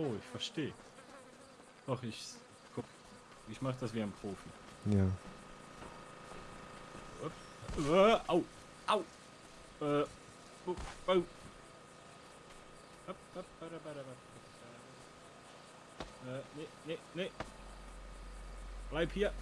Pro, ich verstehe. Doch, ich. Guck. Ich mach das wie ein Profi. Ja. Äh, au! Au! Äh. Oh, oh. Äh, nee, nee, nee. Bleib hier.